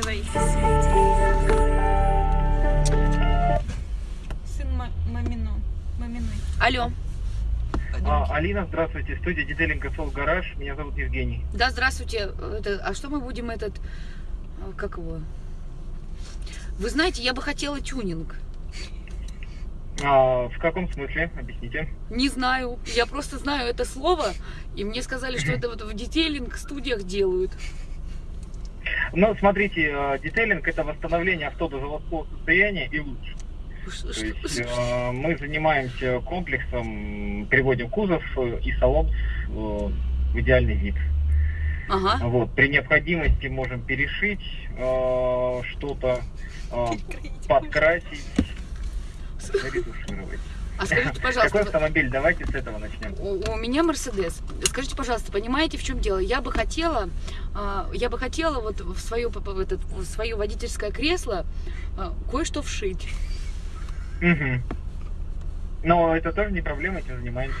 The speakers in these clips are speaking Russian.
Давай. Сын ма- мамино. Маминой. Алло. А, Алина, здравствуйте. Студия детейлинг Soul Гараж. Меня зовут Евгений. Да, здравствуйте. Это, а что мы будем этот... а, Как его? Вы знаете, я бы хотела тюнинг. А, в каком смысле? Объясните. Не знаю. Я просто знаю это слово. И мне сказали, что это вот в детейлинг студиях делают. Ну, смотрите, э, детейлинг это восстановление авто до заводского состояния и лучше. То есть э, мы занимаемся комплексом, приводим кузов э, и салон э, в идеальный вид. Ага. Вот, при необходимости можем перешить э, что-то, э, подкрасить, ретушировать. А скажите, Какой пожалуйста, вы- автомобиль? Давайте с этого начнем. у, у меня Мерседес. Скажите, пожалуйста, понимаете, в чем дело? Я бы хотела, а, я бы хотела вот в свое, в этот, в свое водительское кресло а, кое-что вшить. Мгм. Но это тоже не проблема, этим занимаемся.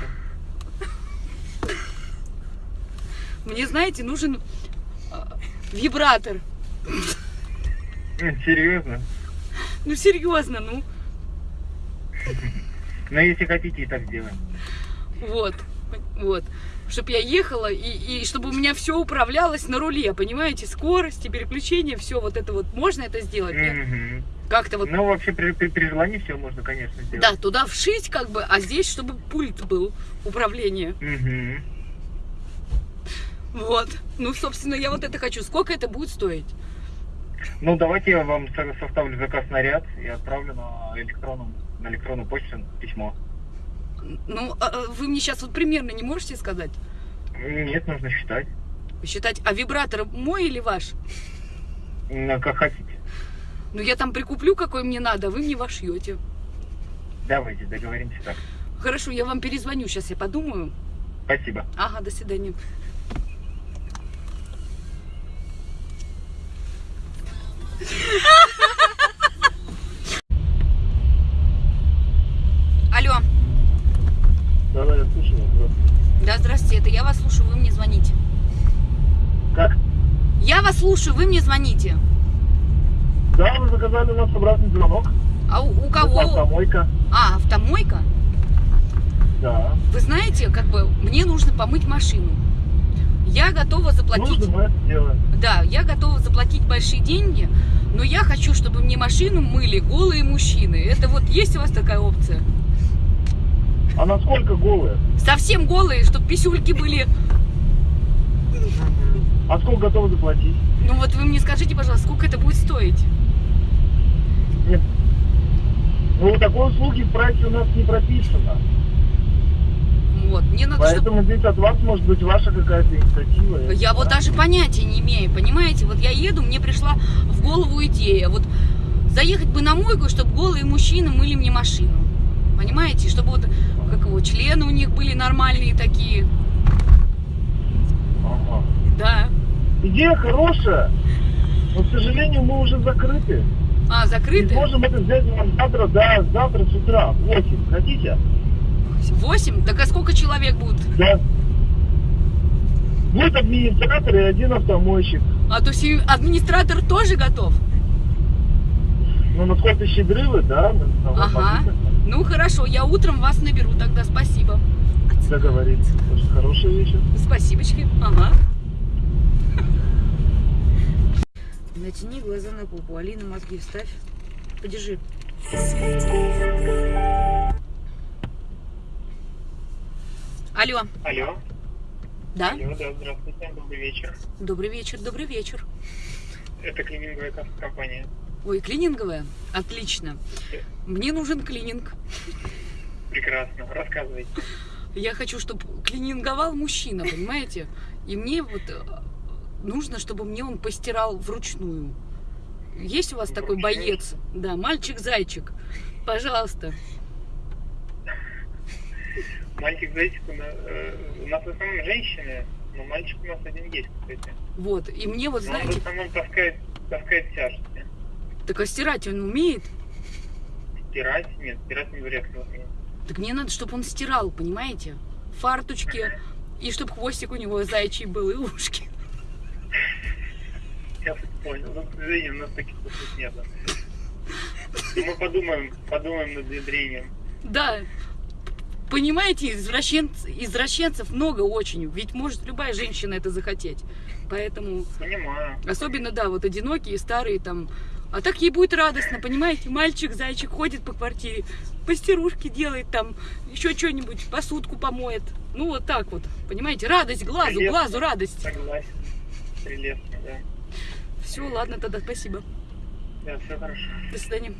Мне, знаете, нужен а, вибратор. Серьезно? Ну, серьезно, ну. Но если хотите, и так сделаем. Вот, вот. Чтобы я ехала и, и чтобы у меня все управлялось на руле, понимаете? Скорости, переключения, все вот это вот. Можно это сделать? Нет? Как-то вот. Ну, вообще, при, при- при желании все можно, конечно, сделать. Да, туда вшить как бы, а здесь, чтобы пульт был управления. Мгм. Вот. Ну, собственно, я вот это хочу. Сколько это будет стоить? Ну, давайте я вам со- составлю заказ на ряд и отправлю на электронную, на электронную почту письмо. Ну, а, а вы мне сейчас вот примерно не можете сказать? Нет, нужно считать. Считать, а вибратор мой или ваш? Ну, как хотите. Ну, я там прикуплю, какой мне надо, а вы мне вошьете. Давайте, договоримся так. Хорошо, я вам перезвоню, сейчас я подумаю. Спасибо. Ага, до свидания. Алло, Да, да, я слушаю. да, здравствуйте, это я вас слушаю, вы мне звоните. Как? Я вас слушаю, вы мне звоните. Да, вы заказали у нас обратный звонок. А у, у кого? Автомойка. А, автомойка? Да. Вы знаете, как бы мне нужно помыть машину. Я готова заплатить. Нужно, мы это. Да, я готова заплатить большие деньги, но я хочу, чтобы мне машину мыли голые мужчины. Это вот есть у вас такая опция? А насколько голые? Совсем голые, чтобы писюльки были. А сколько готовы заплатить? Ну вот вы мне скажите, пожалуйста, сколько это будет стоить? Нет. Ну, такой услуги в прайсе у нас не прописано. Вот, мне надо, чтобы... Поэтому здесь от вас может быть ваша какая-то инициатива. Я вот даже понятия не имею, понимаете? Вот я еду, мне пришла в голову идея. Вот заехать бы на мойку, чтобы голые мужчины мыли мне машину. Понимаете? Чтобы вот, как его, члены у них были нормальные такие. Ага. Да. Идея хорошая, но, к сожалению, мы уже закрыты. А, закрыты? сможем это взять вам завтра, да, завтра с утра, в 8. Хотите? Восемь? Так а сколько человек будет? Да. Будет администратор и один автомойщик. А то есть администратор тоже готов? Ну, насколько щедры вы, да? Ага. Ну хорошо, я утром вас наберу тогда, спасибо. Договорились. Очень хорошая вещь. Спасибочки. Ага. Натяни глаза на попу. Алина, мозги вставь. Подержи. Алло. Алло. Да? Алло, да, здравствуйте, добрый вечер. Добрый вечер, добрый вечер. Это клининговая компания. Ой, клининговая? Отлично. Мне нужен клининг. Прекрасно. Рассказывайте. Я хочу, чтобы клининговал мужчина, понимаете? И мне вот э, нужно, чтобы мне он постирал вручную. Есть у вас такой боец? Да, мальчик-зайчик. Пожалуйста. Мальчик-зайчик у нас, э, у нас в основном женщины, но мальчик у нас один есть, кстати. Вот. И мне вот, Но он в знаете, основном таскает, таскает тяжести. так а стирать он умеет? Стирать? Нет, стирать не вряд ли умеет. Так мне надо, чтобы он стирал, понимаете? Фарточки. И чтобы хвостик у него зайчий был, и ушки. Понял. Ну, к сожалению, у нас таких услуг нет. Мы подумаем, подумаем над внедрением. Да. Понимаете, извращенц- извращенцев много очень. Ведь может любая женщина это захотеть. Поэтому, Понимаю. особенно, да, вот одинокие, старые там. А так ей будет радостно, понимаете? Мальчик, зайчик ходит по квартире, постирушки делает там, еще что-нибудь, посудку помоет. Ну, вот так вот, понимаете? Радость глазу, Прелестно. глазу радость. Согласен. Прелестно, да. Все, ладно, тогда спасибо. Да, все хорошо. До свидания.